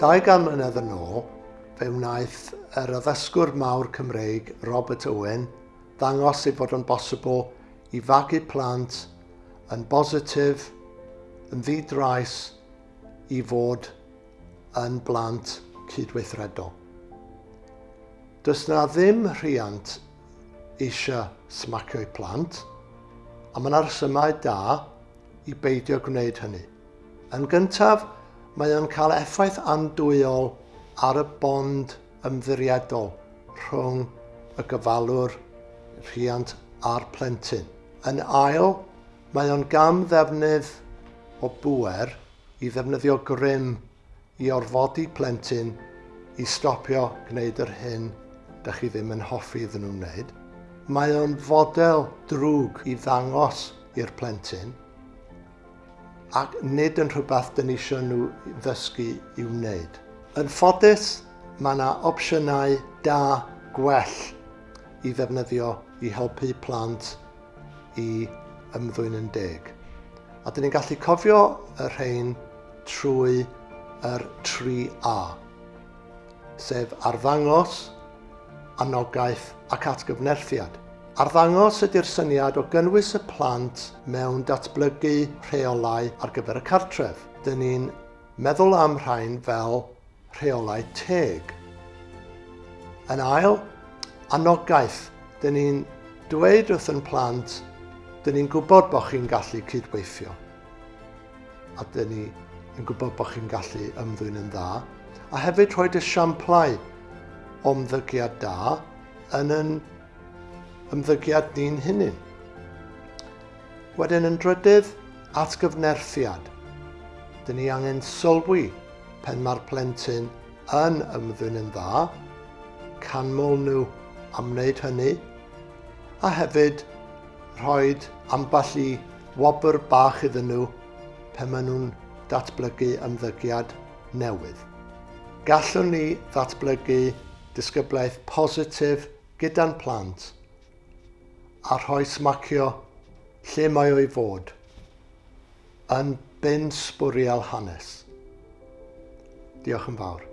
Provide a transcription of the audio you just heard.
200 mlynedd yn ôl, fe wnaeth yr addysgwr mawr Cymreig Robert Owen ddangos ei fod yn bosibl i fagu plant yn bositif, yn ddidrais i fod yn blant cydweithredol. Does na ddim rhiant eisiau smacio'u plant, a mae'n arsymau da i beidio gwneud hynny. Yn gyntaf, mae o'n cael effaith andwyol ar y bond ymddiriedol rhwng y gyfalwr rhiant a'r plentyn. Yn ail, mae o'n gam ddefnydd o bwer i ddefnyddio grym i orfodi plentyn i stopio gwneud yr hyn da chi ddim yn hoffi iddyn nhw'n wneud. Mae o'n fodel drwg i ddangos i'r plentyn ac nid yn rhywbeth dyn ni eisiau nhw ddysgu i wneud. Yn ffodus, mae yna opsiynau da gwell i ddefnyddio i helpu plant i ymddwyn yn deg. A dyn ni'n gallu cofio y rhain trwy yr 3A, sef arddangos, anogaeth ac atgyfnerthiad. Arddangos ydy'r syniad o gynnwys y plant mewn datblygu rheolau ar gyfer y cartref. Dyn ni'n meddwl am rhain fel rheolau teg. Yn ail, anogaeth. Dyn ni'n dweud wrth yn plant, dyn ni'n gwybod bod chi'n gallu cydweithio. A dyn ni'n yn gwybod bod chi'n gallu ymddwyn yn dda. A hefyd rhoi esiamplau omddygiad da yn yn ymddygiad ni'n hunain. Wedyn yn drydydd, atgyfnerthiad. Dyn ni angen sylwi pen mae'r plentyn yn ymddwyn yn dda, canmol nhw am wneud hynny, a hefyd rhoi amball i wobr bach iddyn nhw pen maen nhw'n datblygu ymddygiad newydd. Gallwn ni ddatblygu disgyblaeth positif gyda'n plant – a rhoi smacio lle mae o'i fod yn bin sbwriel hanes. Diolch yn fawr.